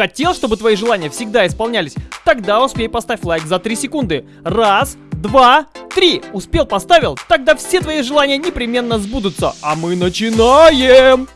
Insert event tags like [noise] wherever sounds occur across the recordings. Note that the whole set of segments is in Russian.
Хотел, чтобы твои желания всегда исполнялись? Тогда успей поставь лайк за 3 секунды. Раз, два, три. Успел, поставил? Тогда все твои желания непременно сбудутся. А мы начинаем!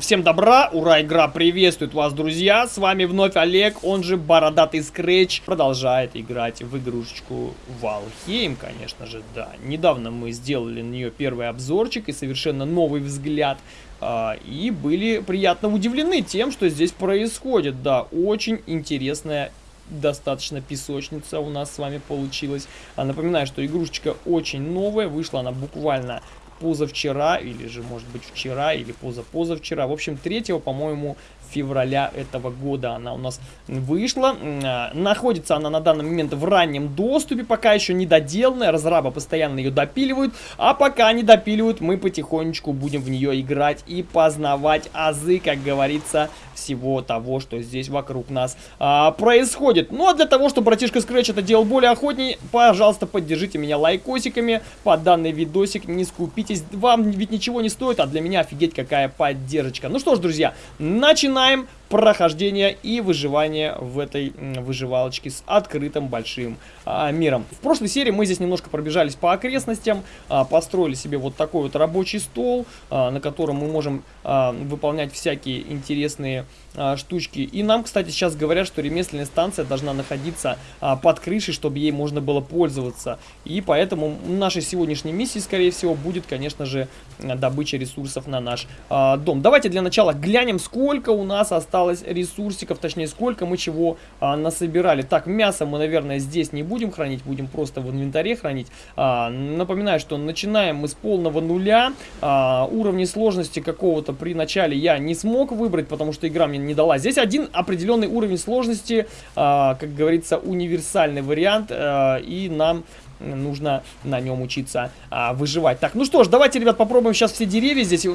Всем добра, ура, игра приветствует вас, друзья. С вами вновь Олег, он же Бородатый Скретч. Продолжает играть в игрушечку Валхейм, конечно же, да. Недавно мы сделали на нее первый обзорчик и совершенно новый взгляд. А, и были приятно удивлены тем, что здесь происходит. Да, очень интересная достаточно песочница у нас с вами получилась. А напоминаю, что игрушечка очень новая, вышла она буквально позавчера, или же, может быть, вчера, или позапозавчера. В общем, 3, по-моему, февраля этого года она у нас вышла. А, находится она на данный момент в раннем доступе, пока еще не доделанная. Разрабы постоянно ее допиливают. А пока не допиливают, мы потихонечку будем в нее играть и познавать азы, как говорится, всего того, что здесь вокруг нас а, происходит. Ну а для того, чтобы братишка Scratch это делал более охотней, пожалуйста, поддержите меня лайкосиками под данный видосик. Не скупитесь, вам ведь ничего не стоит, а для меня офигеть какая поддержка. Ну что ж, друзья, начинаем начинаем прохождение и выживание в этой выживалочке с открытым большим а, миром. В прошлой серии мы здесь немножко пробежались по окрестностям, а, построили себе вот такой вот рабочий стол, а, на котором мы можем а, выполнять всякие интересные а, штучки. И нам, кстати, сейчас говорят, что ремесленная станция должна находиться а, под крышей, чтобы ей можно было пользоваться. И поэтому нашей сегодняшней миссией, скорее всего, будет, конечно же, добыча ресурсов на наш а, дом. Давайте для начала глянем, сколько у нас осталось ресурсиков, точнее, сколько мы чего а, насобирали. Так, мясо мы, наверное, здесь не будем хранить, будем просто в инвентаре хранить. А, напоминаю, что начинаем мы с полного нуля. А, уровни сложности какого-то при начале я не смог выбрать, потому что игра мне не дала. Здесь один определенный уровень сложности, а, как говорится, универсальный вариант, а, и нам нужно на нем учиться а, выживать. Так, ну что ж, давайте, ребят, попробуем сейчас все деревья. Здесь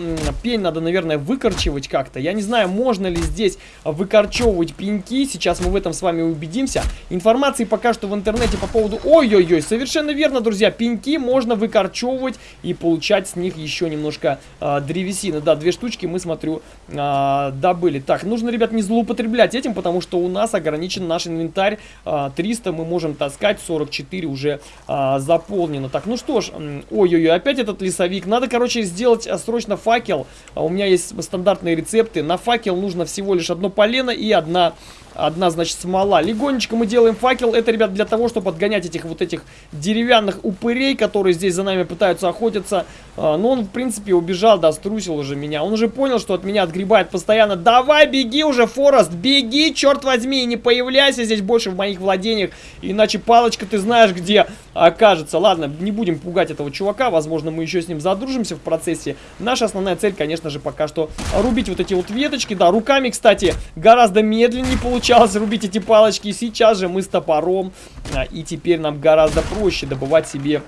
пень надо, наверное, выкорчевать как-то. Я не знаю, можно ли здесь выкорчевывать пеньки. Сейчас мы в этом с вами убедимся. Информации пока что в интернете по поводу... Ой-ой-ой, совершенно верно, друзья. Пеньки можно выкорчевывать и получать с них еще немножко а, древесины. Да, две штучки мы, смотрю, а, добыли. Так, нужно, ребят, не злоупотреблять этим, потому что у нас ограничен наш инвентарь. А, 300 мы можем таскать, 44 уже а, а, заполнено. Так, ну что ж, ой-ой-ой, опять этот лесовик. Надо, короче, сделать а, срочно факел. А у меня есть стандартные рецепты. На факел нужно всего лишь одно полено и одна Одна, значит, смола. Легонечко мы делаем факел. Это, ребят, для того, чтобы отгонять этих вот этих деревянных упырей, которые здесь за нами пытаются охотиться. А, но он, в принципе, убежал, да, струсил уже меня. Он уже понял, что от меня отгребает постоянно. Давай, беги уже, Форест, беги, черт возьми, не появляйся здесь больше в моих владениях. Иначе палочка ты знаешь, где окажется. Ладно, не будем пугать этого чувака. Возможно, мы еще с ним задружимся в процессе. Наша основная цель, конечно же, пока что рубить вот эти вот веточки. Да, руками, кстати, гораздо медленнее получалось рубить эти палочки. Сейчас же мы с топором. А, и теперь нам гораздо проще добывать себе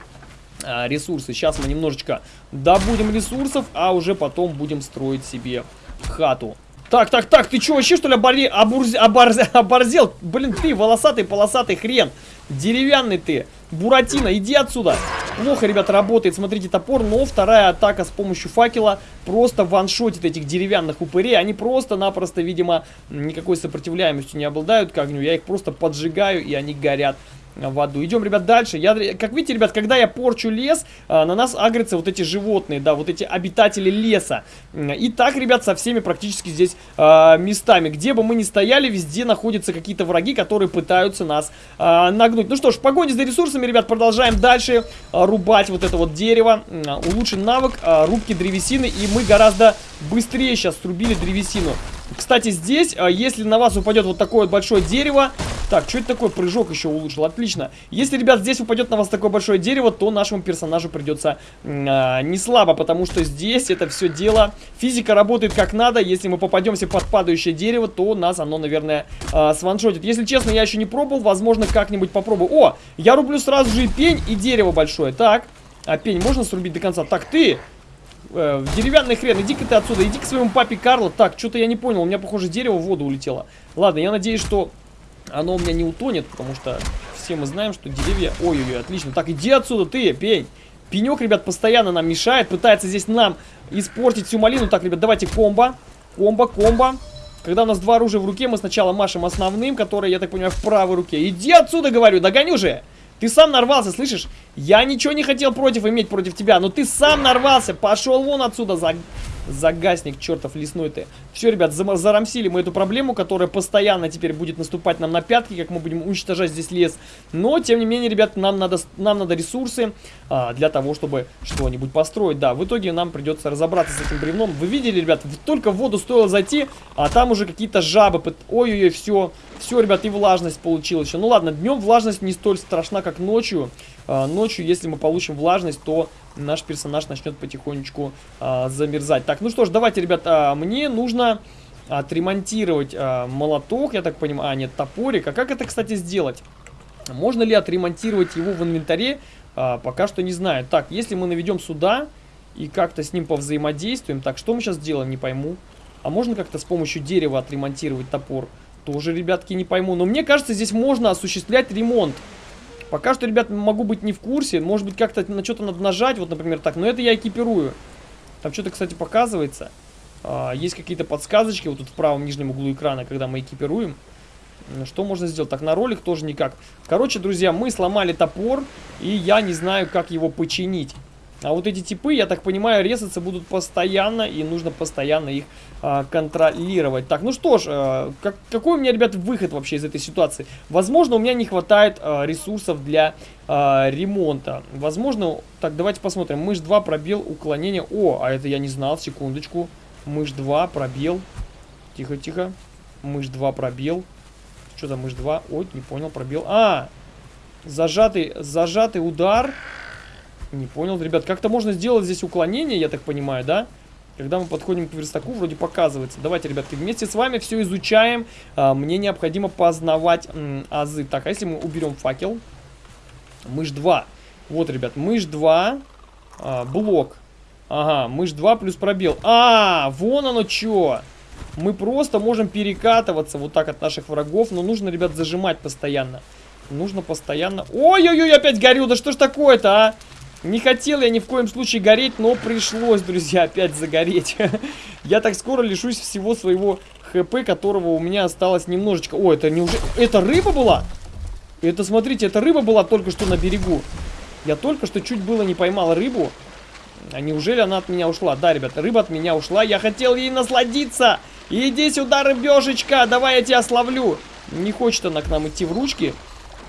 а, ресурсы. Сейчас мы немножечко добудем ресурсов, а уже потом будем строить себе хату. Так, так, так, ты что, вообще что ли оборли, обурз, оборз, [laughs] оборзел? Блин, ты волосатый, полосатый хрен. Деревянный ты. Буратино, иди отсюда. Плохо, ребята, работает, смотрите, топор, но вторая атака с помощью факела просто ваншотит этих деревянных упырей. Они просто-напросто, видимо, никакой сопротивляемостью не обладают к огню. Я их просто поджигаю, и они горят в аду. Идем, ребят, дальше. Я, как видите, ребят, когда я порчу лес, а, на нас агрятся вот эти животные, да, вот эти обитатели леса. И так, ребят, со всеми практически здесь а, местами. Где бы мы ни стояли, везде находятся какие-то враги, которые пытаются нас а, нагнуть. Ну что ж, в погоне за ресурсами, ребят, продолжаем дальше рубать вот это вот дерево. Улучшен навык рубки древесины, и мы гораздо быстрее сейчас срубили древесину. Кстати, здесь, а, если на вас упадет вот такое большое дерево, так, что это такое? Прыжок еще улучшил. Отлично. Если, ребят, здесь упадет на вас такое большое дерево, то нашему персонажу придется э, не слабо, потому что здесь это все дело... Физика работает как надо. Если мы попадемся под падающее дерево, то нас оно, наверное, э, сваншотит. Если честно, я еще не пробовал. Возможно, как-нибудь попробую. О, я рублю сразу же и пень, и дерево большое. Так, а пень можно срубить до конца? Так, ты... Э, деревянный хрен, иди-ка ты отсюда, иди к своему папе Карло. Так, что-то я не понял, у меня, похоже, дерево в воду улетело. Ладно, я надеюсь, что оно у меня не утонет, потому что все мы знаем, что деревья... Ой-ой-ой, отлично. Так, иди отсюда, ты, пень. Пенек, ребят, постоянно нам мешает, пытается здесь нам испортить всю малину. Так, ребят, давайте комбо. Комбо, комбо. Когда у нас два оружия в руке, мы сначала машем основным, который, я так понимаю, в правой руке. Иди отсюда, говорю, догоню же. Ты сам нарвался, слышишь? Я ничего не хотел против иметь против тебя, но ты сам нарвался. Пошел вон отсюда, за... Загасник, чертов лесной ты. Все, ребят, зарамсили мы эту проблему, которая постоянно теперь будет наступать нам на пятки, как мы будем уничтожать здесь лес. Но, тем не менее, ребят, нам надо, нам надо ресурсы а, для того, чтобы что-нибудь построить. Да, в итоге нам придется разобраться с этим бревном. Вы видели, ребят, только в воду стоило зайти, а там уже какие-то жабы. Ой-ой-ой, все, все, ребят, и влажность получилась. Ну ладно, днем влажность не столь страшна, как ночью. А, ночью, если мы получим влажность, то наш персонаж начнет потихонечку а, замерзать. Так, ну что ж, давайте, ребята, мне нужно отремонтировать а, молоток, я так понимаю, а нет, топорик. А как это, кстати, сделать? Можно ли отремонтировать его в инвентаре? А, пока что не знаю. Так, если мы наведем сюда и как-то с ним повзаимодействуем. Так, что мы сейчас делаем, не пойму. А можно как-то с помощью дерева отремонтировать топор? Тоже, ребятки, не пойму. Но мне кажется, здесь можно осуществлять ремонт. Пока что, ребят, могу быть не в курсе. Может быть, как-то на что-то надо нажать. Вот, например, так. Но это я экипирую. Там что-то, кстати, показывается. А, есть какие-то подсказочки вот тут в правом нижнем углу экрана, когда мы экипируем. Что можно сделать? Так, на ролик тоже никак. Короче, друзья, мы сломали топор, и я не знаю, как его починить. А вот эти типы, я так понимаю, резаться будут постоянно, и нужно постоянно их а, контролировать. Так, ну что ж, а, как, какой у меня, ребят, выход вообще из этой ситуации? Возможно, у меня не хватает а, ресурсов для а, ремонта. Возможно, так, давайте посмотрим. Мышь 2, пробел, уклонение. О, а это я не знал, секундочку. Мышь 2, пробел. Тихо, тихо. Мышь 2, пробел. Что там, мышь 2? Ой, не понял, пробел. А, зажатый, зажатый удар. Не понял, ребят, как-то можно сделать здесь уклонение, я так понимаю, да? Когда мы подходим к верстаку, вроде показывается. Давайте, ребятки, вместе с вами все изучаем. А, мне необходимо познавать азы. Так, а если мы уберем факел? Мышь 2. Вот, ребят, мышь 2. А, блок. Ага, мышь 2 плюс пробел. А, вон оно что. Мы просто можем перекатываться вот так от наших врагов. Но нужно, ребят, зажимать постоянно. Нужно постоянно... Ой-ой-ой, опять горю. Да что ж такое-то, а? Не хотел я ни в коем случае гореть, но пришлось, друзья, опять загореть. [laughs] я так скоро лишусь всего своего хп, которого у меня осталось немножечко. О, это неужели... Это рыба была? Это, смотрите, это рыба была только что на берегу. Я только что чуть было не поймал рыбу. А неужели она от меня ушла? Да, ребята, рыба от меня ушла. Я хотел ей насладиться. Иди сюда, рыбешечка, давай я тебя словлю. Не хочет она к нам идти в ручки.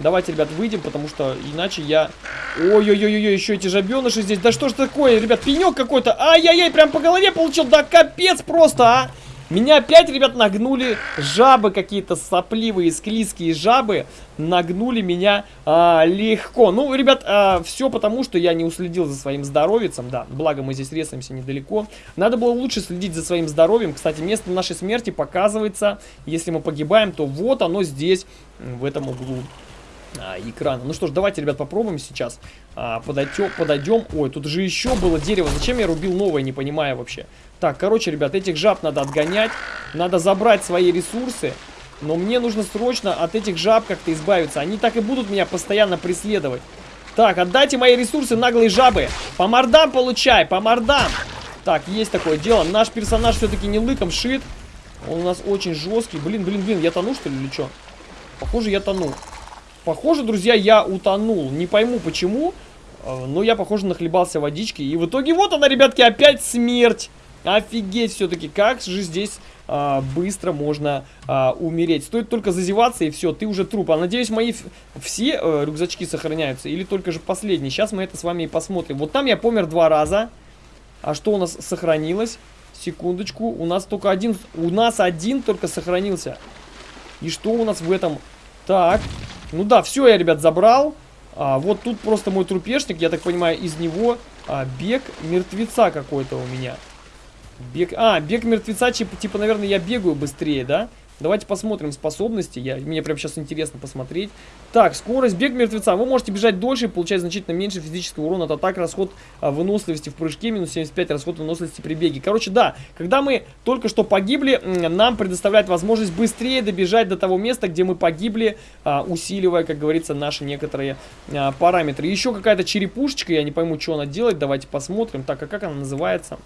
Давайте, ребят, выйдем, потому что иначе я... Ой-ой-ой-ой, еще эти жабеныши здесь. Да что ж такое, ребят, пенек какой-то. Ай-яй-яй, прям по голове получил. Да капец просто, а! Меня опять, ребят, нагнули жабы какие-то сопливые, склизкие жабы. Нагнули меня а, легко. Ну, ребят, а, все потому, что я не уследил за своим здоровьем. Да, благо мы здесь резаемся недалеко. Надо было лучше следить за своим здоровьем. Кстати, место нашей смерти показывается. Если мы погибаем, то вот оно здесь, в этом углу а, экрана. Ну что ж, давайте, ребят, попробуем сейчас. А, подойдем, подойдем. Ой, тут же еще было дерево. Зачем я рубил новое, не понимаю вообще. Так, короче, ребят, этих жаб надо отгонять. Надо забрать свои ресурсы. Но мне нужно срочно от этих жаб как-то избавиться. Они так и будут меня постоянно преследовать. Так, отдайте мои ресурсы, наглые жабы. По мордам получай, по мордам. Так, есть такое дело. Наш персонаж все-таки не лыком шит. Он у нас очень жесткий. Блин, блин, блин, я тону, что ли, или что? Похоже, я тону. Похоже, друзья, я утонул. Не пойму почему, э, но я, похоже, нахлебался водички. И в итоге вот она, ребятки, опять смерть. Офигеть все-таки, как же здесь а, быстро можно а, умереть. Стоит только зазеваться и все, ты уже труп. А надеюсь, мои все а, рюкзачки сохраняются или только же последний. Сейчас мы это с вами и посмотрим. Вот там я помер два раза. А что у нас сохранилось? Секундочку, у нас только один, у нас один только сохранился. И что у нас в этом? Так, ну да, все я, ребят, забрал. А, вот тут просто мой трупешник, я так понимаю, из него а, бег мертвеца какой-то у меня. Бег... А, бег мертвеца, типа, типа, наверное, я бегаю быстрее, да? Давайте посмотрим способности. Я, мне прям сейчас интересно посмотреть. Так, скорость, бег мертвеца. Вы можете бежать дольше и получать значительно меньше физического урона от атак, расход а, выносливости в прыжке, минус 75, расход выносливости при беге. Короче, да, когда мы только что погибли, нам предоставляет возможность быстрее добежать до того места, где мы погибли, а, усиливая, как говорится, наши некоторые а, параметры. Еще какая-то черепушечка, я не пойму, что она делает. Давайте посмотрим. Так, а как она называется?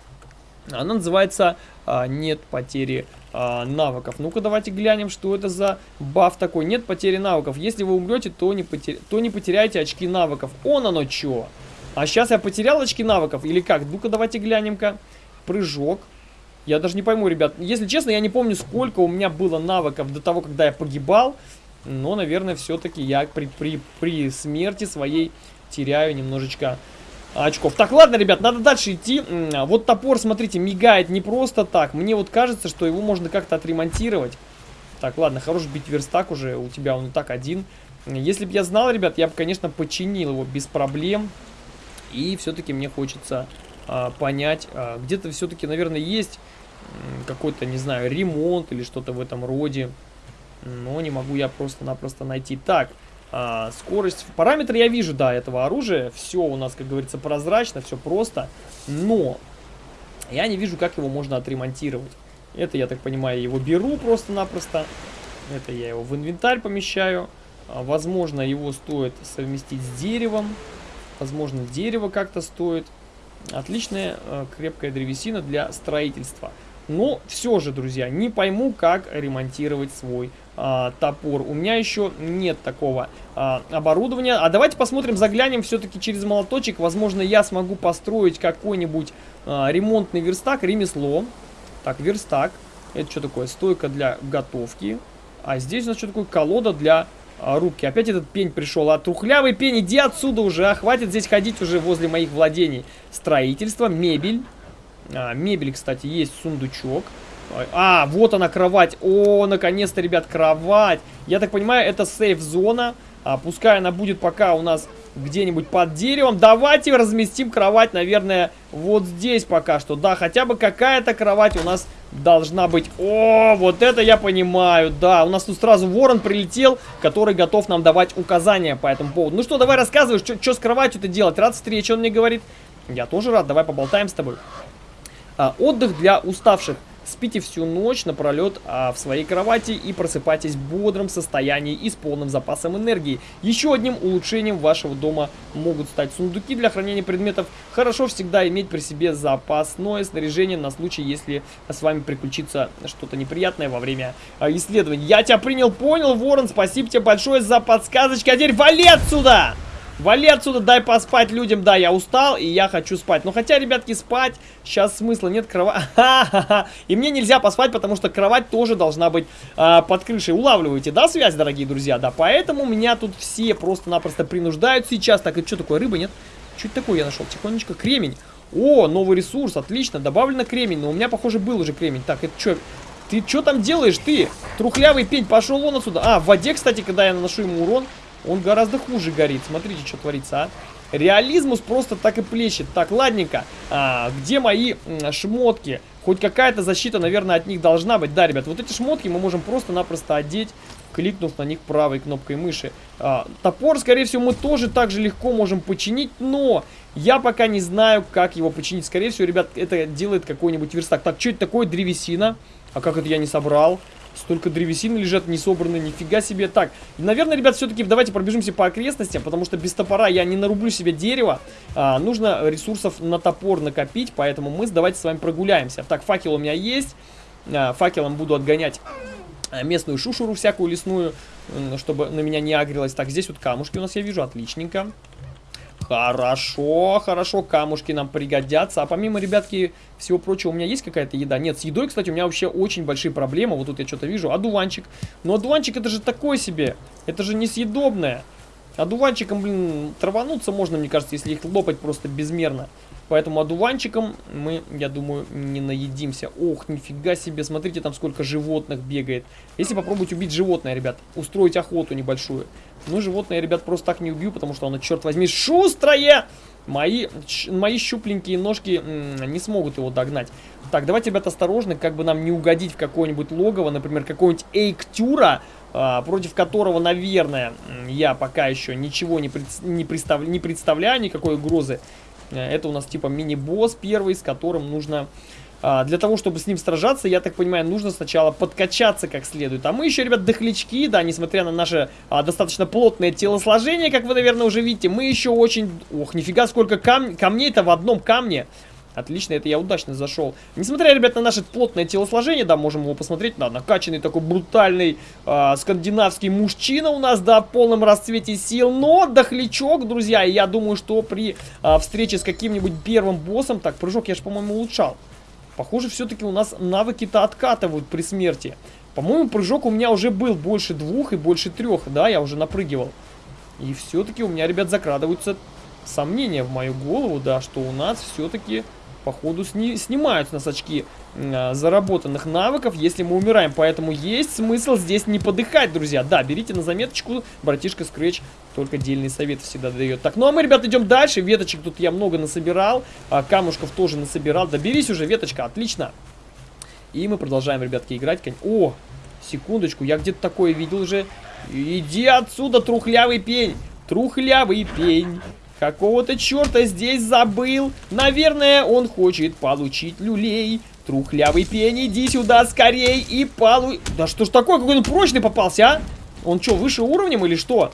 Она называется а, «Нет потери а, навыков». Ну-ка, давайте глянем, что это за баф такой. Нет потери навыков. Если вы умрете, то не, потер... то не потеряете очки навыков. Он оно чё? А сейчас я потерял очки навыков или как? Ну-ка, давайте глянем-ка. Прыжок. Я даже не пойму, ребят. Если честно, я не помню, сколько у меня было навыков до того, когда я погибал. Но, наверное, все-таки я при, при, при смерти своей теряю немножечко очков. Так, ладно, ребят, надо дальше идти. Вот топор, смотрите, мигает не просто так. Мне вот кажется, что его можно как-то отремонтировать. Так, ладно, хорош бить верстак уже. У тебя он и так один. Если бы я знал, ребят, я бы, конечно, починил его без проблем. И все-таки мне хочется а, понять. А, Где-то все-таки, наверное, есть какой-то, не знаю, ремонт или что-то в этом роде. Но не могу я просто-напросто найти. Так, а, скорость, параметры я вижу, да, этого оружия. Все у нас, как говорится, прозрачно, все просто. Но я не вижу, как его можно отремонтировать. Это, я так понимаю, его беру просто-напросто. Это я его в инвентарь помещаю. А, возможно, его стоит совместить с деревом. Возможно, дерево как-то стоит. Отличная э, крепкая древесина для строительства. Но все же, друзья, не пойму, как ремонтировать свой а, топор. У меня еще нет такого а, оборудования. А давайте посмотрим, заглянем все-таки через молоточек. Возможно, я смогу построить какой-нибудь а, ремонтный верстак, ремесло. Так, верстак. Это что такое? Стойка для готовки. А здесь у нас что такое? Колода для а, рубки. Опять этот пень пришел. А трухлявый пень, иди отсюда уже. А хватит здесь ходить уже возле моих владений. Строительство, мебель. А, мебель, кстати, есть сундучок. А, вот она, кровать. О, наконец-то, ребят, кровать. Я так понимаю, это сейф-зона. А, пускай она будет пока у нас где-нибудь под деревом. Давайте разместим кровать, наверное, вот здесь пока что. Да, хотя бы какая-то кровать у нас должна быть. О, вот это я понимаю, да. У нас тут сразу ворон прилетел, который готов нам давать указания по этому поводу. Ну что, давай рассказывай, что с кроватью-то делать. Рад встрече, он мне говорит. Я тоже рад, давай поболтаем с тобой. А, отдых для уставших. Спите всю ночь напролет а, в своей кровати и просыпайтесь в бодром состоянии и с полным запасом энергии. Еще одним улучшением вашего дома могут стать сундуки для хранения предметов. Хорошо всегда иметь при себе запасное снаряжение на случай, если с вами приключится что-то неприятное во время а, исследований. Я тебя принял, понял, Ворон, спасибо тебе большое за подсказочки. А теперь вали отсюда! Вали отсюда, дай поспать людям. Да, я устал и я хочу спать. Но хотя, ребятки, спать сейчас смысла нет. Кровать... [laughs] И мне нельзя поспать, потому что кровать тоже должна быть а, под крышей. Улавливаете, да, связь, дорогие друзья? Да, поэтому меня тут все просто-напросто принуждают сейчас. Так, это что такое, рыба, нет? Это такое я нашел? Тихонечко, кремень. О, новый ресурс, отлично. Добавлено кремень, но у меня, похоже, был уже кремень. Так, это что... Ты что там делаешь, ты? Трухлявый пень, пошел он отсюда. А, в воде, кстати, когда я наношу ему урон, он гораздо хуже горит. Смотрите, что творится, а. Реализмус просто так и плещет. Так, ладненько. А, где мои шмотки? Хоть какая-то защита, наверное, от них должна быть. Да, ребят, вот эти шмотки мы можем просто-напросто одеть, кликнув на них правой кнопкой мыши. А, топор, скорее всего, мы тоже так же легко можем починить, но я пока не знаю, как его починить. Скорее всего, ребят, это делает какой-нибудь верстак. Так, что это такое? Древесина. А как это я не собрал? Столько древесины лежат не собраны, нифига себе. Так, наверное, ребят, все-таки давайте пробежимся по окрестностям, потому что без топора я не нарублю себе дерево. А, нужно ресурсов на топор накопить, поэтому мы давайте с вами прогуляемся. Так, факел у меня есть. А, факелом буду отгонять а, местную шушуру всякую лесную, чтобы на меня не агрилась. Так, здесь вот камушки у нас я вижу, отличненько. Хорошо, хорошо, камушки нам пригодятся. А помимо, ребятки, всего прочего, у меня есть какая-то еда? Нет, с едой, кстати, у меня вообще очень большие проблемы. Вот тут я что-то вижу. Одуванчик. Но одуванчик это же такой себе. Это же несъедобное. Одуванчиком, блин, травануться можно, мне кажется, если их лопать просто безмерно. Поэтому одуванчиком мы, я думаю, не наедимся. Ох, нифига себе, смотрите, там сколько животных бегает. Если попробовать убить животное, ребят, устроить охоту небольшую. Ну, животное, ребят, просто так не убью, потому что оно, черт возьми, шустрое! мои, мои щупленькие ножки не смогут его догнать. Так, давайте, ребят, осторожно, как бы нам не угодить в какое-нибудь логово, например, какого-нибудь Эйктюра, а, против которого, наверное, я пока еще ничего не, пред, не, представ, не представляю, никакой угрозы. Э, это у нас типа мини-босс первый, с которым нужно для того, чтобы с ним сражаться, я так понимаю, нужно сначала подкачаться как следует. А мы еще, ребят, дохлячки, да, несмотря на наше а, достаточно плотное телосложение, как вы, наверное, уже видите, мы еще очень... Ох, нифига, сколько кам... камней-то в одном камне. Отлично, это я удачно зашел. Несмотря, ребят, на наше плотное телосложение, да, можем его посмотреть, да, накачанный такой брутальный э, скандинавский мужчина у нас, да, в полном расцвете сил, но дохлячок, друзья, я думаю, что при э, встрече с каким-нибудь первым боссом, так, прыжок я же, по-моему, улучшал. Похоже, все-таки у нас навыки-то откатывают при смерти. По-моему, прыжок у меня уже был больше двух и больше трех, да, я уже напрыгивал. И все-таки у меня, ребят, закрадываются сомнения в мою голову, да, что у нас все-таки походу сни снимаются нас очки э, заработанных навыков, если мы умираем. Поэтому есть смысл здесь не подыхать, друзья. Да, берите на заметочку, братишка Scratch только дельный совет всегда дает. Так, ну а мы, ребят, идем дальше. Веточек тут я много насобирал, а камушков тоже насобирал. Доберись уже, веточка, отлично. И мы продолжаем, ребятки, играть. О, секундочку, я где-то такое видел уже. Иди отсюда, трухлявый пень. Трухлявый пень. Какого-то черта здесь забыл. Наверное, он хочет получить люлей. Трухлявый пень, иди сюда скорей и полу... Да что ж такое, какой он прочный попался, а? Он что, выше уровнем или что?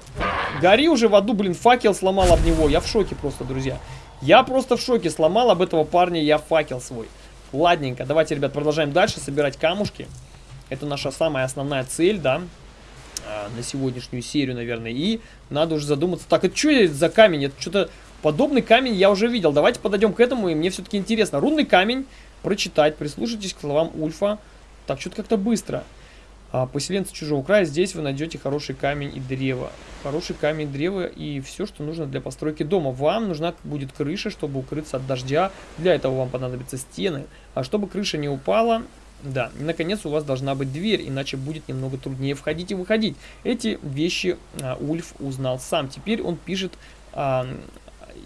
Гори уже в аду, блин, факел сломал об него. Я в шоке просто, друзья. Я просто в шоке. Сломал об этого парня я факел свой. Ладненько, давайте, ребят, продолжаем дальше собирать камушки. Это наша самая основная цель, да. А, на сегодняшнюю серию, наверное. И надо уже задуматься. Так, это что за камень? Это что-то... Подобный камень я уже видел. Давайте подойдем к этому, и мне все-таки интересно. Рунный камень. Прочитать. Прислушайтесь к словам Ульфа. Так, что-то как-то быстро. А, поселенцы чужого края. Здесь вы найдете хороший камень и древо. Хороший камень, древо и все, что нужно для постройки дома. Вам нужна будет крыша, чтобы укрыться от дождя. Для этого вам понадобятся стены. А чтобы крыша не упала, да, и наконец у вас должна быть дверь, иначе будет немного труднее входить и выходить. Эти вещи а, Ульф узнал сам. Теперь он пишет а,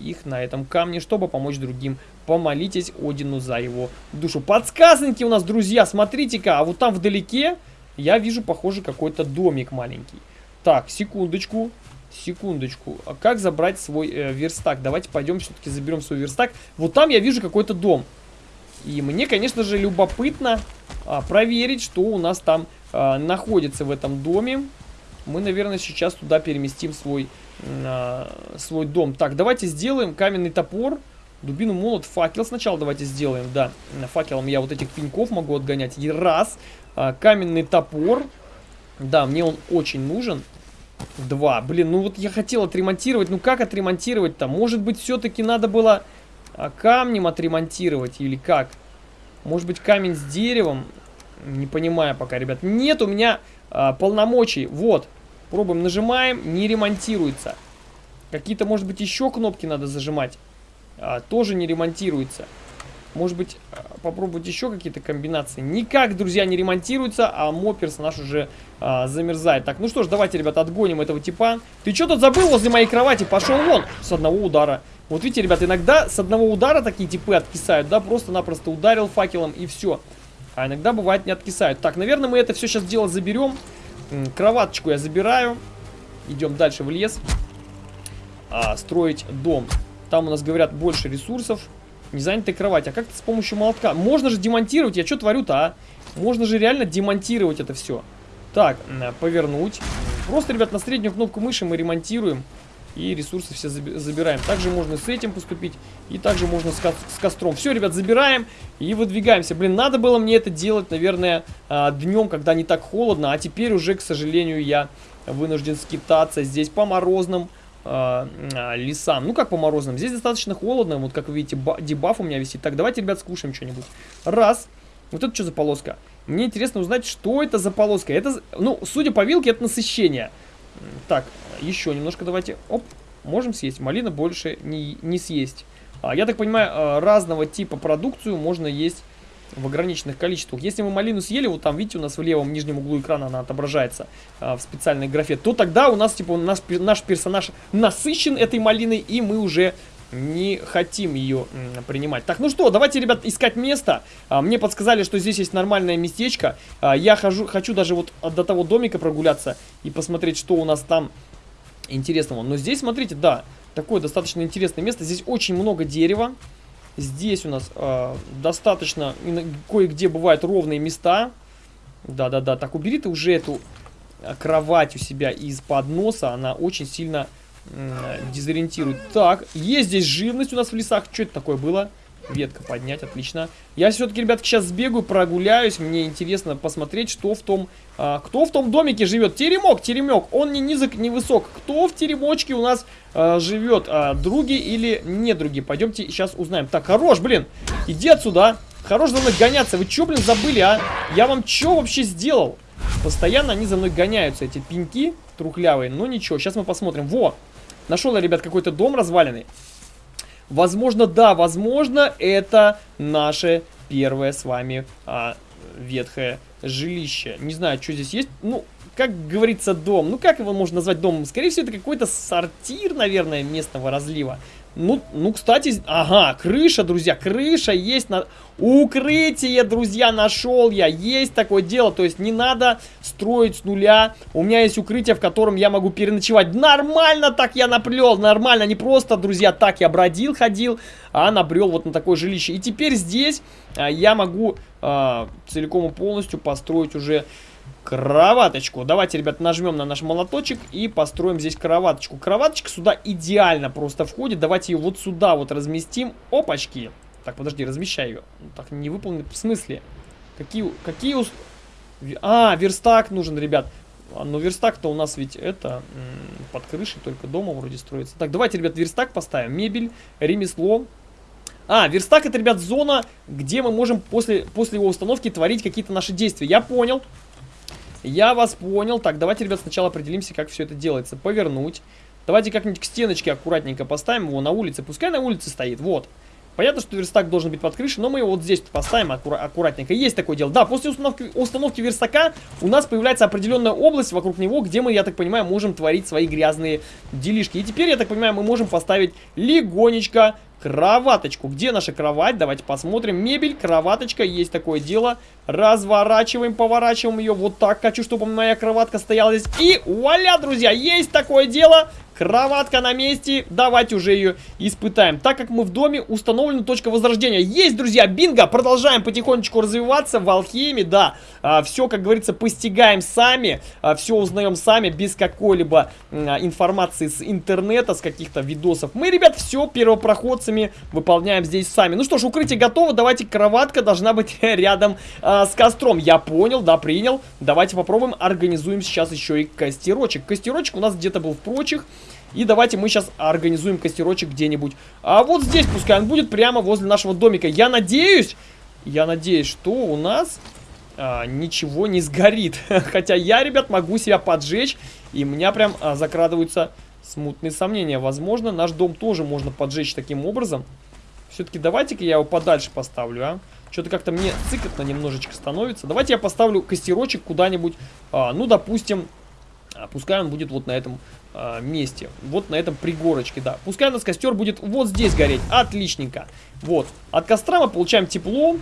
их на этом камне, чтобы помочь другим. Помолитесь Одину за его душу. Подсказанки у нас, друзья, смотрите-ка, а вот там вдалеке я вижу, похоже, какой-то домик маленький. Так, секундочку. Секундочку. А как забрать свой э, верстак? Давайте пойдем все-таки заберем свой верстак. Вот там я вижу какой-то дом. И мне, конечно же, любопытно а, проверить, что у нас там а, находится в этом доме. Мы, наверное, сейчас туда переместим свой, а, свой дом. Так, давайте сделаем каменный топор. Дубину, молот, факел сначала давайте сделаем, да. Факелом я вот этих пеньков могу отгонять. И раз. А, каменный топор. Да, мне он очень нужен. Два. Блин, ну вот я хотел отремонтировать. Ну как отремонтировать-то? Может быть, все-таки надо было а камнем отремонтировать или как? Может быть камень с деревом? Не понимаю пока, ребят. Нет у меня а, полномочий. Вот. Пробуем, нажимаем, не ремонтируется. Какие-то, может быть, еще кнопки надо зажимать. А, тоже не ремонтируется. Может быть, а, попробовать еще какие-то комбинации. Никак, друзья, не ремонтируется, а мой персонаж уже а, замерзает. Так, ну что ж, давайте, ребята, отгоним этого типа. Ты что тут забыл возле моей кровати? Пошел вон с одного удара. Вот видите, ребят, иногда с одного удара такие типы откисают, да, просто-напросто ударил факелом и все. А иногда бывает не откисают. Так, наверное, мы это все сейчас дело заберем. Кроваточку я забираю. Идем дальше в лес. А, строить дом. Там у нас, говорят, больше ресурсов. Не занятая кровать. А как то с помощью молотка? Можно же демонтировать. Я что творю-то, а? Можно же реально демонтировать это все. Так, повернуть. Просто, ребят, на среднюю кнопку мыши мы ремонтируем. И ресурсы все забираем. Также можно с этим поступить. И также можно с, ко с костром. Все, ребят, забираем и выдвигаемся. Блин, надо было мне это делать, наверное, а, днем, когда не так холодно. А теперь уже, к сожалению, я вынужден скитаться здесь по морозным э, лесам. Ну, как по морозным. Здесь достаточно холодно. Вот, как вы видите, дебаф у меня висит. Так, давайте, ребят, скушаем что-нибудь. Раз. Вот это что за полоска? Мне интересно узнать, что это за полоска. Это, ну, судя по вилке, это насыщение. Так, еще немножко давайте. Оп, можем съесть. Малина больше не, не съесть. А, я так понимаю, а, разного типа продукцию можно есть в ограниченных количествах. Если мы малину съели, вот там, видите, у нас в левом нижнем углу экрана она отображается а, в специальной графе, то тогда у нас, типа, наш, наш персонаж насыщен этой малиной, и мы уже не хотим ее принимать. Так, ну что, давайте, ребят, искать место. А, мне подсказали, что здесь есть нормальное местечко. А, я хожу, хочу даже вот до того домика прогуляться и посмотреть, что у нас там интересного. Но здесь, смотрите, да, такое достаточно интересное место. Здесь очень много дерева. Здесь у нас э, достаточно, кое-где бывают ровные места. Да-да-да, так убери ты уже эту кровать у себя из-под носа. Она очень сильно дезориентирует. Так, есть здесь живность у нас в лесах. Что это такое было? Ветка поднять, отлично. Я все-таки, ребятки, сейчас сбегаю, прогуляюсь. Мне интересно посмотреть, что в том... А, кто в том домике живет? Теремок, теремок. Он не низок, не высок. Кто в теремочке у нас а, живет? А, други или не други? Пойдемте сейчас узнаем. Так, хорош, блин. Иди отсюда. Хорош за мной гоняться. Вы что, блин, забыли, а? Я вам что вообще сделал? Постоянно они за мной гоняются, эти пеньки трухлявые. Ну ничего, сейчас мы посмотрим. Во! Нашел я, ребят, какой-то дом разваленный. Возможно, да, возможно, это наше первое с вами а, ветхое жилище. Не знаю, что здесь есть. Ну, как говорится, дом. Ну, как его можно назвать домом? Скорее всего, это какой-то сортир, наверное, местного разлива. Ну, ну, кстати, ага, крыша, друзья, крыша есть на... Укрытие, друзья, нашел я. Есть такое дело, то есть не надо строить с нуля. У меня есть укрытие, в котором я могу переночевать. Нормально так я наплел, нормально. Не просто, друзья, так я бродил, ходил, а набрел вот на такое жилище. И теперь здесь а, я могу а, целиком и полностью построить уже кроваточку. Давайте, ребят, нажмем на наш молоточек и построим здесь кроваточку. Кроваточка сюда идеально просто входит. Давайте ее вот сюда вот разместим. Опачки. Так, подожди, размещай ее. Ну, так, не выполнен. В смысле? Какие... какие ус... А, верстак нужен, ребят. А, но верстак-то у нас ведь это под крышей только дома вроде строится. Так, давайте, ребят, верстак поставим. Мебель, ремесло. А, верстак это, ребят, зона, где мы можем после, после его установки творить какие-то наши действия. Я понял. Я вас понял. Так, давайте, ребят, сначала определимся, как все это делается. Повернуть. Давайте как-нибудь к стеночке аккуратненько поставим его на улице. Пускай на улице стоит. Вот. Понятно, что верстак должен быть под крышей, но мы его вот здесь поставим аккура аккуратненько. Есть такое дело. Да, после установки, установки верстака у нас появляется определенная область вокруг него, где мы, я так понимаю, можем творить свои грязные делишки. И теперь, я так понимаю, мы можем поставить легонечко кроваточку. Где наша кровать? Давайте посмотрим. Мебель, кроваточка, есть такое дело. Разворачиваем, поворачиваем ее вот так. Хочу, чтобы моя кроватка стояла здесь. И вуаля, друзья, есть такое дело. Кроватка на месте. Давайте уже ее испытаем. Так как мы в доме, установлена точка возрождения. Есть, друзья, бинго. Продолжаем потихонечку развиваться в алхимии. Да, а, все, как говорится, постигаем сами. А, все узнаем сами, без какой-либо а, информации с интернета, с каких-то видосов. Мы, ребят, все первопроходцами выполняем здесь сами. Ну что ж, укрытие готово. Давайте, кроватка должна быть [laughs] рядом а, с костром. Я понял, да, принял. Давайте попробуем, организуем сейчас еще и костерочек. Костерочек у нас где-то был в прочих. И давайте мы сейчас организуем костерочек где-нибудь. А вот здесь пускай он будет прямо возле нашего домика. Я надеюсь, я надеюсь, что у нас а, ничего не сгорит. [laughs] Хотя я, ребят, могу себя поджечь. И у меня прям а, закрадываются смутные сомнения. Возможно, наш дом тоже можно поджечь таким образом. Все-таки давайте-ка я его подальше поставлю, а. Что-то как-то мне цикотно немножечко становится. Давайте я поставлю костерочек куда-нибудь, а, ну, допустим, а, пускай он будет вот на этом а, месте. Вот на этом пригорочке, да. Пускай у нас костер будет вот здесь гореть. Отличненько. Вот. От костра мы получаем тепло.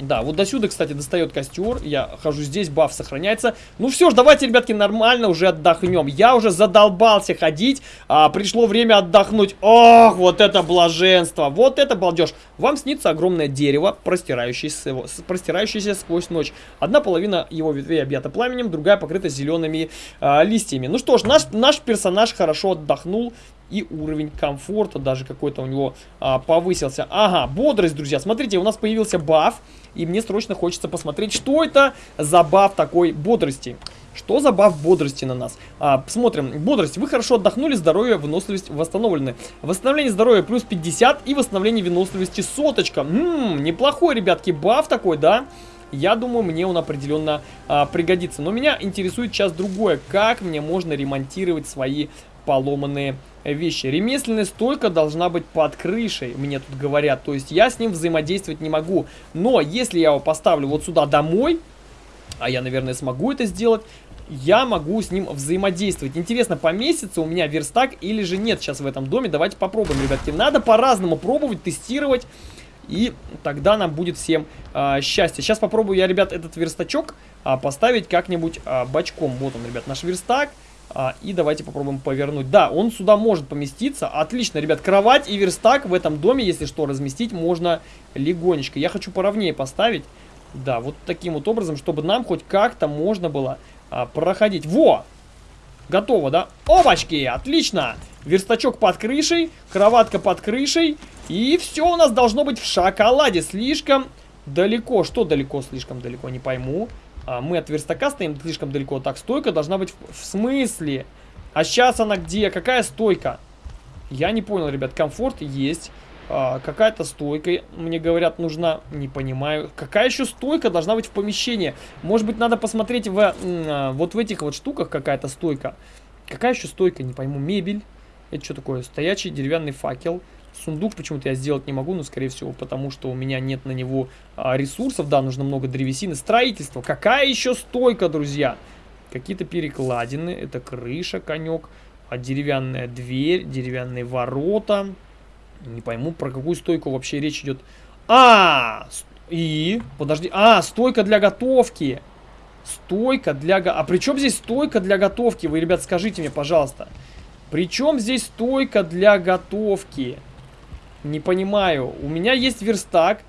Да, вот до сюда, кстати, достает костер. Я хожу здесь, баф сохраняется. Ну все ж, давайте, ребятки, нормально уже отдохнем. Я уже задолбался ходить. А, пришло время отдохнуть. Ох, вот это блаженство. Вот это балдеж. Вам снится огромное дерево, простирающееся, простирающееся сквозь ночь. Одна половина его ветвей объята пламенем, другая покрыта зелеными а, листьями. Ну что ж, наш, наш персонаж хорошо отдохнул и уровень комфорта даже какой-то у него а, повысился. Ага, бодрость, друзья. Смотрите, у нас появился баф, и мне срочно хочется посмотреть, что это за баф такой бодрости. Что за баф бодрости на нас? А, смотрим. Бодрость. Вы хорошо отдохнули, здоровье, выносливость восстановлены. Восстановление здоровья плюс 50 и восстановление выносливости соточка. Ммм, неплохой, ребятки, баф такой, да? Я думаю, мне он определенно а, пригодится. Но меня интересует сейчас другое. Как мне можно ремонтировать свои поломанные вещи. Ремесленная стойка должна быть под крышей, мне тут говорят. То есть я с ним взаимодействовать не могу. Но если я его поставлю вот сюда домой, а я, наверное, смогу это сделать, я могу с ним взаимодействовать. Интересно, поместится у меня верстак или же нет сейчас в этом доме? Давайте попробуем, ребятки. Надо по-разному пробовать, тестировать. И тогда нам будет всем а, счастье. Сейчас попробую я, ребят, этот верстачок а, поставить как-нибудь а, бочком. Вот он, ребят, наш верстак. А, и давайте попробуем повернуть. Да, он сюда может поместиться. Отлично, ребят, кровать и верстак в этом доме, если что, разместить можно легонечко. Я хочу поровнее поставить. Да, вот таким вот образом, чтобы нам хоть как-то можно было а, проходить. Во! Готово, да? Опачки! Отлично! Верстачок под крышей, кроватка под крышей. И все у нас должно быть в шоколаде. Слишком далеко. Что далеко? Слишком далеко, не пойму. А, мы от верстака стоим слишком далеко. Так, стойка должна быть в, в смысле? А сейчас она где? Какая стойка? Я не понял, ребят. Комфорт есть. А, Какая-то стойка, мне говорят, нужна. Не понимаю. Какая еще стойка должна быть в помещении? Может быть, надо посмотреть в, а, вот в этих вот штуках какая-то стойка. Какая еще стойка? Не пойму. Мебель. Это что такое? Стоячий деревянный факел. Сундук почему-то я сделать не могу, но, скорее всего, потому что у меня нет на него а, ресурсов. Да, нужно много древесины. Строительство. Какая еще стойка, друзья? Какие-то перекладины. Это крыша, конек. А деревянная дверь, деревянные ворота. Не пойму, про какую стойку вообще речь идет. А, и, подожди, а, стойка для готовки. Стойка для... А при чем здесь стойка для готовки? Вы, ребят, скажите мне, пожалуйста. При чем здесь стойка для готовки? Не понимаю. У меня есть верстак.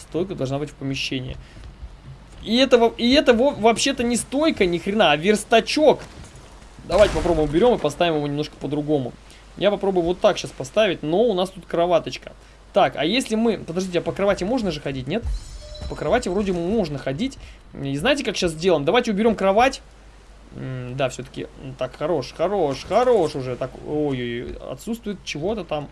Стойка должна быть в помещении. И это, и это вообще-то не стойка ни хрена, а верстачок. Давайте попробуем уберем и поставим его немножко по-другому. Я попробую вот так сейчас поставить, но у нас тут кроваточка. Так, а если мы... Подождите, а по кровати можно же ходить, нет? По кровати вроде можно ходить. И знаете, как сейчас сделаем? Давайте уберем кровать. М да, все-таки... Так, хорош, хорош, хорош уже. Так, ой-ой-ой, отсутствует чего-то там.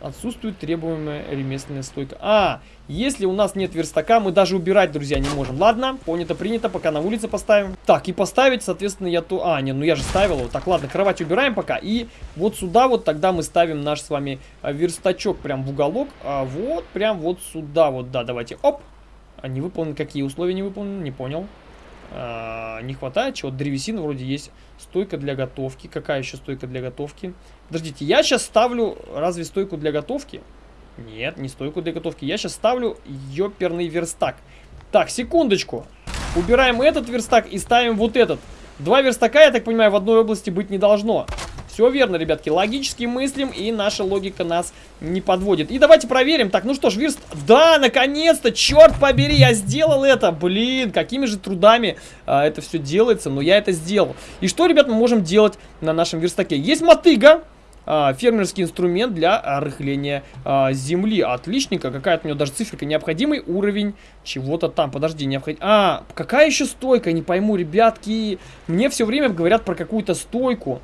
Отсутствует требуемая ремесленная стойка. А, если у нас нет верстака, мы даже убирать, друзья, не можем. Ладно, понято, принято, пока на улице поставим. Так, и поставить, соответственно, я то... А, не, ну я же ставил его. Так, ладно, кровать убираем пока. И вот сюда вот тогда мы ставим наш с вами а, верстачок прям в уголок. А вот, прям вот сюда вот, да, давайте. Оп. А не выполнены, какие условия не выполнены, не понял. А, не хватает чего-то. Древесины вроде есть. Стойка для готовки. Какая еще стойка для готовки? Подождите, я сейчас ставлю разве стойку для готовки? Нет, не стойку для готовки. Я сейчас ставлю ёперный верстак. Так, секундочку. Убираем этот верстак и ставим вот этот. Два верстака, я так понимаю, в одной области быть не должно. Все верно, ребятки. Логически мыслим, и наша логика нас не подводит. И давайте проверим. Так, ну что ж, верст... Да, наконец-то! Черт побери, я сделал это! Блин, какими же трудами а, это все делается, но я это сделал. И что, ребят, мы можем делать на нашем верстаке? Есть мотыга. А, фермерский инструмент для рыхления а, земли. Отличненько. Какая-то у него даже циферка. Необходимый уровень чего-то там. Подожди, необходим... А, какая еще стойка? Не пойму, ребятки. Мне все время говорят про какую-то стойку.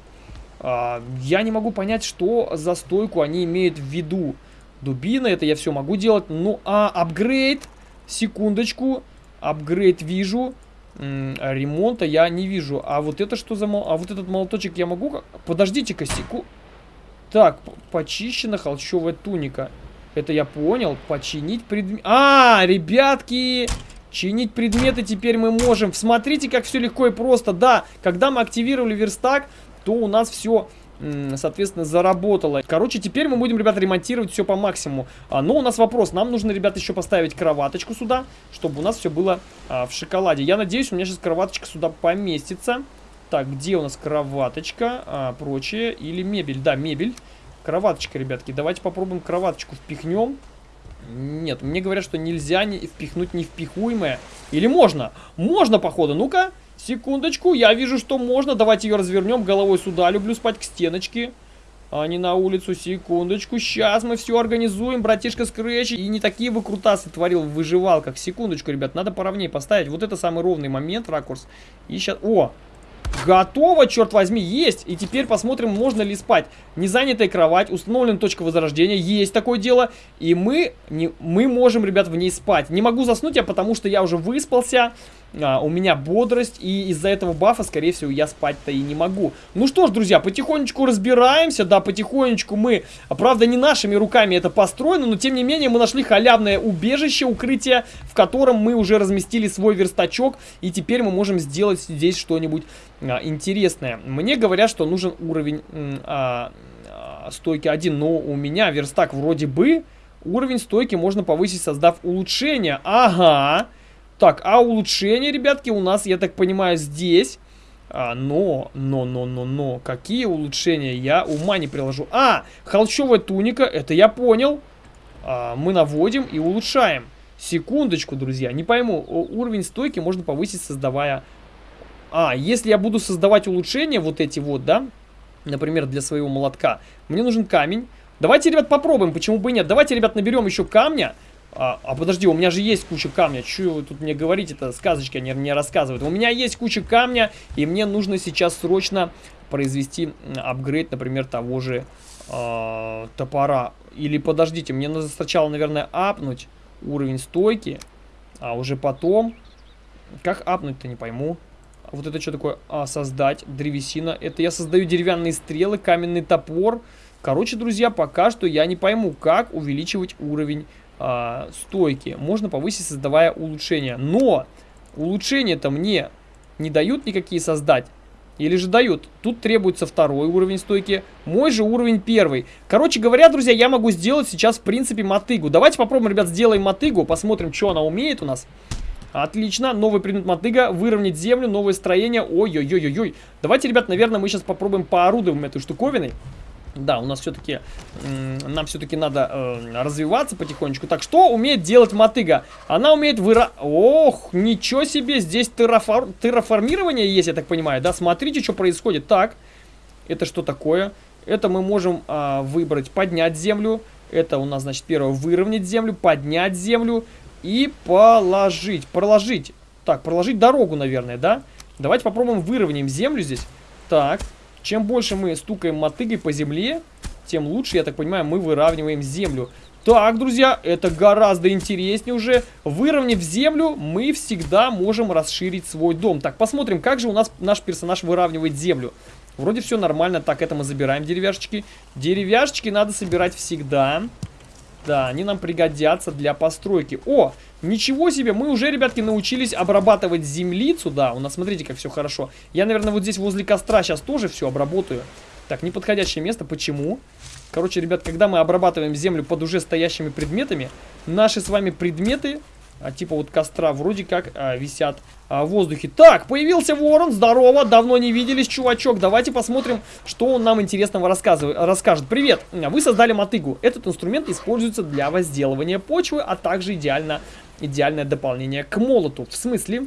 А, я не могу понять, что за стойку они имеют в виду. Дубина, это я все могу делать. Ну, а апгрейд, секундочку, апгрейд вижу. Ремонта я не вижу. А вот это что за... Мол... А вот этот молоточек я могу... Подождите-ка, секу... Так, почищена холщовая туника. Это я понял. Починить предмет... А, ребятки... Чинить предметы теперь мы можем. Смотрите, как все легко и просто. Да, когда мы активировали верстак, то у нас все соответственно, заработало. Короче, теперь мы будем, ребята, ремонтировать все по максимуму. А, но у нас вопрос. Нам нужно, ребята, еще поставить кроваточку сюда, чтобы у нас все было а, в шоколаде. Я надеюсь, у меня сейчас кроваточка сюда поместится. Так, где у нас кроваточка, а, прочее, или мебель? Да, мебель. Кроваточка, ребятки. Давайте попробуем кроваточку впихнем. Нет, мне говорят, что нельзя не впихнуть невпихуемое. Или можно? Можно, походу. Ну-ка. Секундочку, я вижу, что можно. Давайте ее развернем головой сюда. Люблю спать к стеночке. А не на улицу. Секундочку. Сейчас мы все организуем, братишка Скретч. И не такие бы крутасы творил в выживалках. Секундочку, ребят, надо поровнее поставить. Вот это самый ровный момент, ракурс. И сейчас... О! Готово, черт возьми, есть. И теперь посмотрим, можно ли спать. Незанятая кровать, установлена точка возрождения, есть такое дело. И мы, не, мы можем, ребят, в ней спать. Не могу заснуть я, потому что я уже выспался а, у меня бодрость, и из-за этого бафа, скорее всего, я спать-то и не могу. Ну что ж, друзья, потихонечку разбираемся, да, потихонечку мы, правда, не нашими руками это построено, но тем не менее мы нашли халявное убежище, укрытие, в котором мы уже разместили свой верстачок, и теперь мы можем сделать здесь что-нибудь интересное. Мне говорят, что нужен уровень а, а, стойки 1, но у меня верстак вроде бы уровень стойки можно повысить, создав улучшение. Ага. Так, а улучшение, ребятки, у нас, я так понимаю, здесь. А, но, но, но, но, но, какие улучшения? Я ума не приложу. А, холщовая туника, это я понял. А, мы наводим и улучшаем. Секундочку, друзья, не пойму. Уровень стойки можно повысить, создавая... А, если я буду создавать улучшения, вот эти вот, да, например, для своего молотка, мне нужен камень. Давайте, ребят, попробуем, почему бы и нет. Давайте, ребят, наберем еще камня. А, а подожди, у меня же есть куча камня. Че вы тут мне говорите это сказочки они мне рассказывают. У меня есть куча камня, и мне нужно сейчас срочно произвести апгрейд, например, того же э, топора. Или подождите, мне надо сначала, наверное, апнуть уровень стойки, а уже потом... Как апнуть-то, не пойму. Вот это что такое? А, создать древесина. Это я создаю деревянные стрелы, каменный топор. Короче, друзья, пока что я не пойму, как увеличивать уровень э, стойки. Можно повысить, создавая улучшения. Но улучшения-то мне не дают никакие создать. Или же дают. Тут требуется второй уровень стойки. Мой же уровень первый. Короче говоря, друзья, я могу сделать сейчас, в принципе, мотыгу. Давайте попробуем, ребят, сделаем мотыгу. Посмотрим, что она умеет у нас. Отлично. Новый предмет мотыга. Выровнять землю. Новое строение. Ой-ой-ой-ой-ой. Давайте, ребят, наверное, мы сейчас попробуем поорудуем этой штуковиной. Да, у нас все-таки, нам все-таки надо э, развиваться потихонечку. Так, что умеет делать мотыга? Она умеет выра... Ох, ничего себе, здесь террафор... терраформирование есть, я так понимаю, да? Смотрите, что происходит. Так, это что такое? Это мы можем э, выбрать поднять землю. Это у нас, значит, первое, выровнять землю, поднять землю и положить. Проложить. Так, проложить дорогу, наверное, да? Давайте попробуем выровняем землю здесь. Так, чем больше мы стукаем мотыгой по земле, тем лучше, я так понимаю, мы выравниваем землю. Так, друзья, это гораздо интереснее уже. Выровняв землю, мы всегда можем расширить свой дом. Так, посмотрим, как же у нас наш персонаж выравнивает землю. Вроде все нормально. Так, это мы забираем деревяшечки. Деревяшечки надо собирать всегда. Да, они нам пригодятся для постройки. О, ничего себе, мы уже, ребятки, научились обрабатывать землицу. Да, у нас, смотрите, как все хорошо. Я, наверное, вот здесь возле костра сейчас тоже все обработаю. Так, неподходящее место. Почему? Короче, ребят, когда мы обрабатываем землю под уже стоящими предметами, наши с вами предметы типа вот костра вроде как а, висят а, в воздухе. Так, появился ворон, здорово, давно не виделись, чувачок. Давайте посмотрим, что он нам интересного расскажет. Привет, вы создали мотыгу. Этот инструмент используется для возделывания почвы, а также идеально, идеальное дополнение к молоту. В смысле?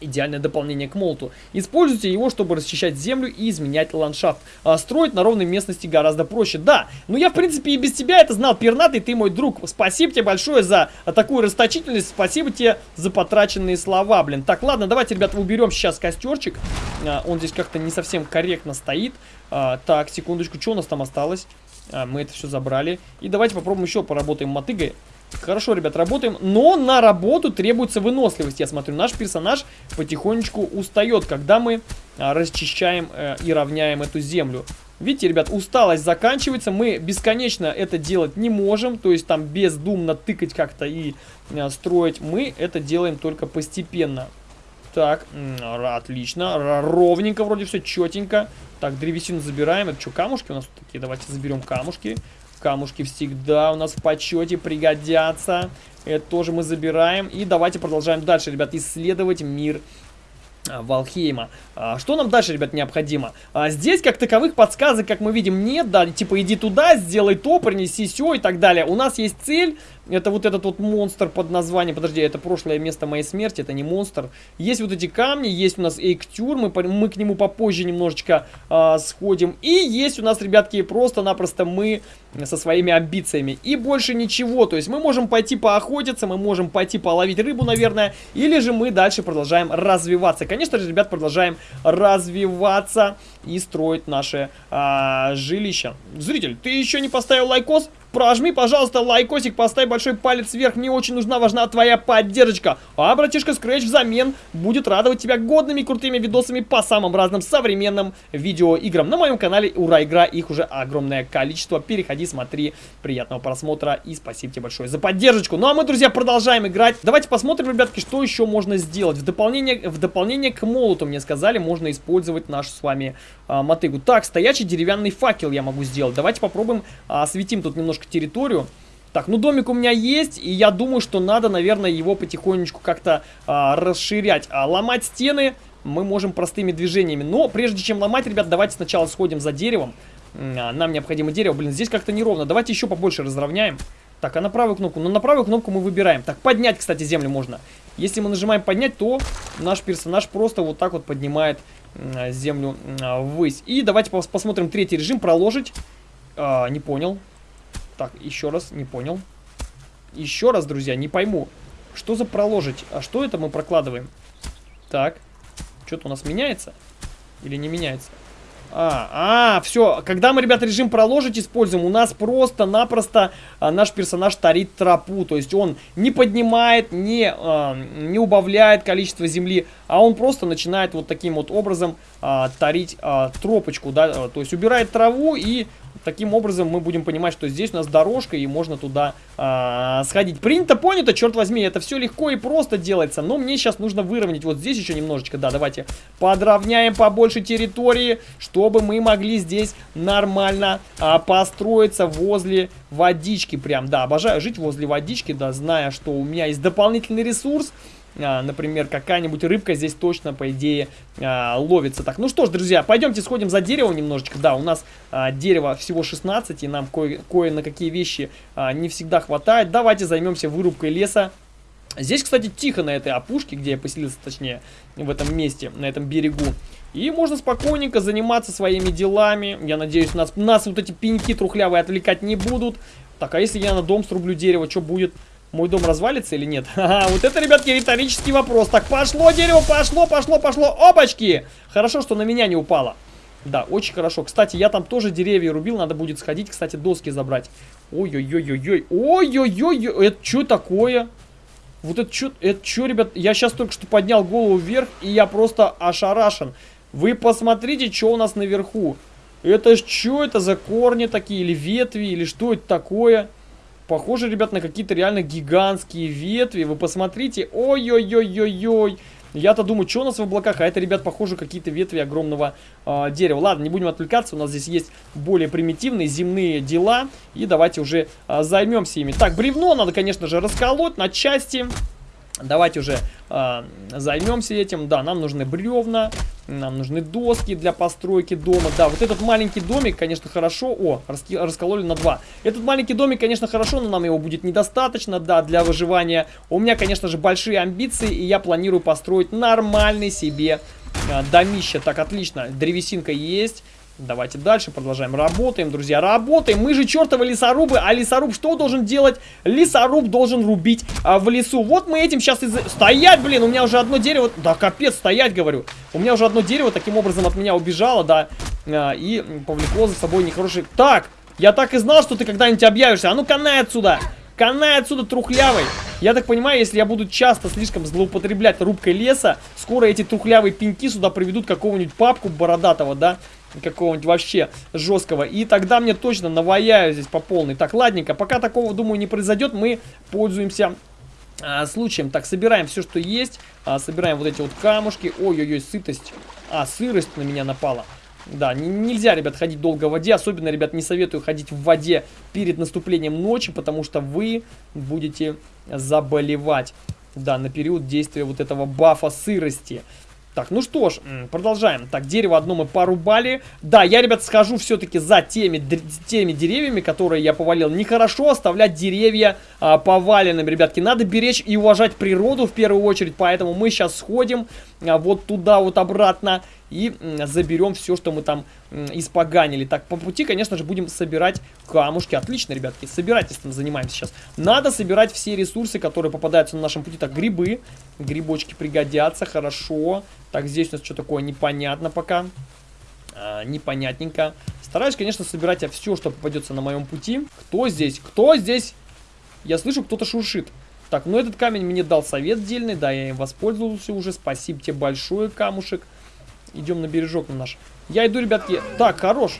Идеальное дополнение к молоту. Используйте его, чтобы расчищать землю и изменять ландшафт. А строить на ровной местности гораздо проще. Да, но я в принципе и без тебя это знал, пернатый, ты мой друг. Спасибо тебе большое за такую расточительность, спасибо тебе за потраченные слова, блин. Так, ладно, давайте, ребята, уберем сейчас костерчик. А, он здесь как-то не совсем корректно стоит. А, так, секундочку, что у нас там осталось? А, мы это все забрали. И давайте попробуем еще поработаем мотыгой. Хорошо, ребят, работаем. Но на работу требуется выносливость. Я смотрю, наш персонаж потихонечку устает, когда мы а, расчищаем э, и равняем эту землю. Видите, ребят, усталость заканчивается. Мы бесконечно это делать не можем. То есть там бездумно тыкать как-то и э, строить. Мы это делаем только постепенно. Так, отлично. Ровненько вроде все, четенько. Так, древесину забираем. Это что, камушки у нас такие? Давайте заберем камушки. Камушки всегда у нас в почете пригодятся. Это тоже мы забираем. И давайте продолжаем дальше, ребят, исследовать мир а, Валхейма. А, что нам дальше, ребят, необходимо? А, здесь, как таковых подсказок, как мы видим, нет, да, типа иди туда, сделай то, принеси все и так далее. У нас есть цель, это вот этот вот монстр под названием, подожди, это прошлое место моей смерти, это не монстр. Есть вот эти камни, есть у нас эйктюр, мы, мы к нему попозже немножечко а, сходим. И есть у нас, ребятки, просто-напросто мы со своими амбициями. И больше ничего, то есть мы можем пойти поохотиться, мы можем пойти половить рыбу, наверное, или же мы дальше продолжаем развиваться. Конечно же, ребят, продолжаем развиваться и строить наше а, жилище. Зритель, ты еще не поставил лайкос? Прожми, пожалуйста, лайкосик, поставь большой палец вверх. Мне очень нужна, важна твоя поддержка. А братишка Scratch взамен будет радовать тебя годными крутыми видосами по самым разным современным видеоиграм. На моем канале Ура Игра, их уже огромное количество. Переходи, смотри. Приятного просмотра и спасибо тебе большое за поддержку. Ну а мы, друзья, продолжаем играть. Давайте посмотрим, ребятки, что еще можно сделать. В дополнение, в дополнение к молоту, мне сказали, можно использовать нашу с вами а, мотыгу. Так, стоячий деревянный факел я могу сделать. Давайте попробуем а, осветим тут немножко территорию. Так, ну домик у меня есть, и я думаю, что надо, наверное, его потихонечку как-то а, расширять. А ломать стены мы можем простыми движениями. Но прежде чем ломать, ребят, давайте сначала сходим за деревом. А, нам необходимо дерево. Блин, здесь как-то неровно. Давайте еще побольше разровняем. Так, а на правую кнопку? Ну, на правую кнопку мы выбираем. Так, поднять, кстати, землю можно. Если мы нажимаем поднять, то наш персонаж просто вот так вот поднимает землю э, ввысь. И давайте пос посмотрим третий режим. Проложить. А, не понял. Так, еще раз, не понял. Еще раз, друзья, не пойму. Что за проложить? А что это мы прокладываем? Так. Что-то у нас меняется? Или не меняется? А, а, все, когда мы, ребята, режим проложить используем, у нас просто-напросто а, наш персонаж тарит тропу, то есть он не поднимает, не, а, не убавляет количество земли, а он просто начинает вот таким вот образом а, тарить а, тропочку, да, то есть убирает траву и Таким образом мы будем понимать, что здесь у нас дорожка и можно туда а, сходить. Принято, понято, черт возьми, это все легко и просто делается. Но мне сейчас нужно выровнять вот здесь еще немножечко. Да, давайте подровняем побольше территории, чтобы мы могли здесь нормально а, построиться возле водички. Прям, да, обожаю жить возле водички, да, зная, что у меня есть дополнительный ресурс например, какая-нибудь рыбка здесь точно, по идее, а, ловится. Так, ну что ж, друзья, пойдемте сходим за дерево немножечко. Да, у нас а, дерево всего 16, и нам кое, кое какие вещи а, не всегда хватает. Давайте займемся вырубкой леса. Здесь, кстати, тихо на этой опушке, где я поселился, точнее, в этом месте, на этом берегу. И можно спокойненько заниматься своими делами. Я надеюсь, нас, нас вот эти пеньки трухлявые отвлекать не будут. Так, а если я на дом срублю дерево, что будет? Мой дом развалится или нет? [laughs] Ха-ха, вот это, ребятки, риторический вопрос. Так, пошло дерево, пошло, пошло, пошло. Опачки! Хорошо, что на меня не упало. Да, очень хорошо. Кстати, я там тоже деревья рубил. Надо будет сходить, кстати, доски забрать. Ой-ой-ой-ой-ой. Ой-ой-ой. Это что такое? Вот это что, это что, ребят? Я сейчас только что поднял голову вверх, и я просто ошарашен. Вы посмотрите, что у нас наверху. Это что это за корни такие, или ветви, или что это такое? Похоже, ребят, на какие-то реально гигантские ветви. Вы посмотрите. Ой-ой-ой-ой-ой. Я-то думаю, что у нас в облаках, а это, ребят, похоже, какие-то ветви огромного э, дерева. Ладно, не будем отвлекаться, у нас здесь есть более примитивные земные дела, и давайте уже э, займемся ими. Так, бревно надо, конечно же, расколоть на части. Давайте уже э, займемся этим. Да, нам нужны бревна, нам нужны доски для постройки дома. Да, вот этот маленький домик, конечно, хорошо. О, раскололи на два. Этот маленький домик, конечно, хорошо, но нам его будет недостаточно, да, для выживания. У меня, конечно же, большие амбиции, и я планирую построить нормальный себе э, домище. Так, отлично, древесинка есть. Давайте дальше продолжаем. Работаем, друзья, работаем. Мы же чертовы лесорубы, а лесоруб что должен делать? Лесоруб должен рубить а, в лесу. Вот мы этим сейчас и... Стоять, блин, у меня уже одно дерево... Да, капец, стоять, говорю. У меня уже одно дерево таким образом от меня убежало, да, а, и повлекло за собой нехороший... Так, я так и знал, что ты когда-нибудь объявишься. А ну, канай отсюда! Канай отсюда, трухлявый! Я так понимаю, если я буду часто слишком злоупотреблять рубкой леса, скоро эти трухлявые пеньки сюда приведут какого-нибудь папку бородатого, да? Какого-нибудь вообще жесткого. И тогда мне точно наваяю здесь по полной. Так, ладненько, пока такого, думаю, не произойдет, мы пользуемся а, случаем. Так, собираем все, что есть. А, собираем вот эти вот камушки. Ой-ой-ой, сытость. А, сырость на меня напала. Да, нельзя, ребят, ходить долго в воде. Особенно, ребят, не советую ходить в воде перед наступлением ночи, потому что вы будете заболевать. Да, на период действия вот этого бафа сырости. Так, ну что ж, продолжаем. Так, дерево одно мы порубали. Да, я, ребят, схожу все-таки за теми, теми деревьями, которые я повалил. Нехорошо оставлять деревья а, поваленными, ребятки. Надо беречь и уважать природу в первую очередь. Поэтому мы сейчас сходим вот туда вот обратно и заберем все, что мы там испоганили. Так, по пути, конечно же, будем собирать камушки. Отлично, ребятки, собирательством занимаемся сейчас. Надо собирать все ресурсы, которые попадаются на нашем пути. Так, грибы. Грибочки пригодятся, хорошо. Так, здесь у нас что такое непонятно пока. А, непонятненько. Стараюсь, конечно, собирать все, что попадется на моем пути. Кто здесь? Кто здесь? Я слышу, кто-то шуршит. Так, ну этот камень мне дал совет дельный, да, я им воспользовался уже. Спасибо тебе большое, камушек. Идем на бережок на наш. Я иду, ребятки. Так, хорош.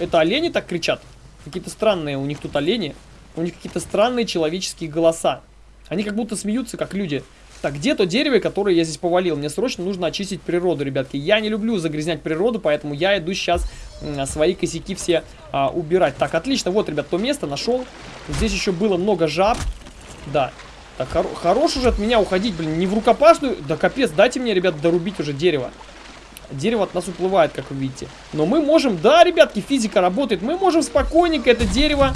Это олени так кричат? Какие-то странные у них тут олени. У них какие-то странные человеческие голоса. Они как будто смеются, как люди. Так, где то дерево, которое я здесь повалил? Мне срочно нужно очистить природу, ребятки. Я не люблю загрязнять природу, поэтому я иду сейчас свои косяки все а, убирать. Так, отлично. Вот, ребят, то место нашел. Здесь еще было много жаб. Да. Так, хор хорош уже от меня уходить, блин. Не в рукопашную. Да капец, дайте мне, ребят, дорубить уже дерево. Дерево от нас уплывает, как вы видите. Но мы можем, да, ребятки, физика работает. Мы можем спокойненько это дерево...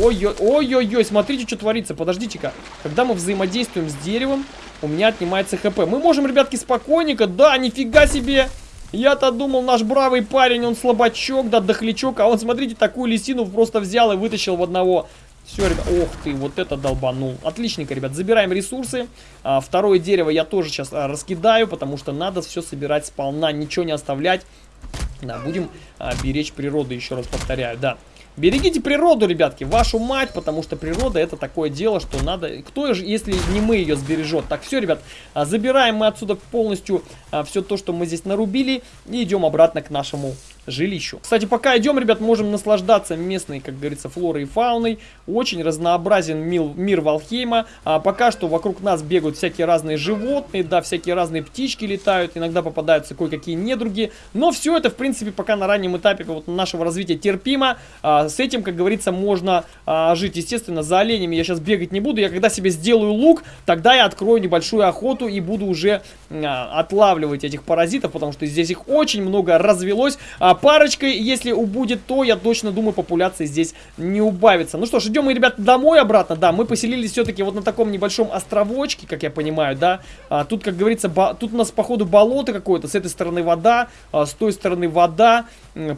Ой-ой-ой, смотрите, что творится. Подождите-ка. Когда мы взаимодействуем с деревом, у меня отнимается хп. Мы можем, ребятки, спокойненько... Да, нифига себе! Я-то думал, наш бравый парень, он слабачок, да, дохлячок, а он, смотрите, такую лисину просто взял и вытащил в одного. Все, ребят, ох ты, вот это долбанул. Отличненько, ребят, забираем ресурсы. А, второе дерево я тоже сейчас а, раскидаю, потому что надо все собирать сполна, ничего не оставлять. Да, будем а, беречь природу, еще раз повторяю, да. Берегите природу, ребятки, вашу мать, потому что природа это такое дело, что надо... Кто же, если не мы ее сбережет? Так, все, ребят, а, забираем мы отсюда полностью а, все то, что мы здесь нарубили, и идем обратно к нашему жилищу. Кстати, пока идем, ребят, можем наслаждаться местной, как говорится, флорой и фауной. Очень разнообразен мир, мир Валхейма. А, пока что вокруг нас бегают всякие разные животные, да, всякие разные птички летают, иногда попадаются кое-какие недруги. Но все это, в принципе, пока на раннем этапе вот, нашего развития терпимо. А, с этим, как говорится, можно а, жить. Естественно, за оленями я сейчас бегать не буду. Я когда себе сделаю лук, тогда я открою небольшую охоту и буду уже а, отлавливать этих паразитов, потому что здесь их очень много развелось. А, парочкой, если убудет, то, я точно думаю, популяция здесь не убавится. Ну что ж, идем мы, ребят, домой обратно. Да, мы поселились все-таки вот на таком небольшом островочке, как я понимаю, да. А, тут, как говорится, тут у нас, походу, болото какое-то. С этой стороны вода, а, с той стороны вода.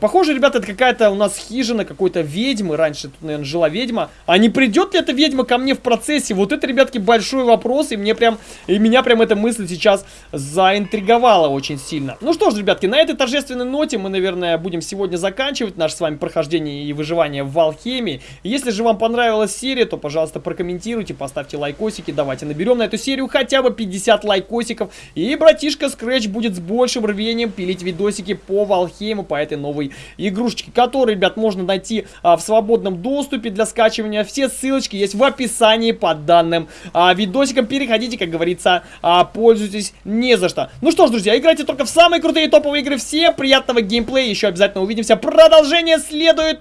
Похоже, ребята, это какая-то у нас хижина какой-то ведьмы. Раньше тут, наверное, жила ведьма. А не придет ли эта ведьма ко мне в процессе? Вот это, ребятки, большой вопрос. И мне прям, и меня прям эта мысль сейчас заинтриговала очень сильно. Ну что ж, ребятки, на этой торжественной ноте мы, наверное, будем сегодня заканчивать наше с вами прохождение и выживание в Валхемии. Если же вам понравилась серия, то, пожалуйста, прокомментируйте, поставьте лайкосики. Давайте наберем на эту серию хотя бы 50 лайкосиков. И братишка Scratch будет с большим рвением пилить видосики по Валхейму, по этой новой игрушечке, которую, ребят, можно найти а, в свободном доступе для скачивания. Все ссылочки есть в описании под данным а, видосиком. Переходите, как говорится, а, пользуйтесь не за что. Ну что ж, друзья, играйте только в самые крутые топовые игры. Всем приятного геймплея. Еще обязательно увидимся. Продолжение следует.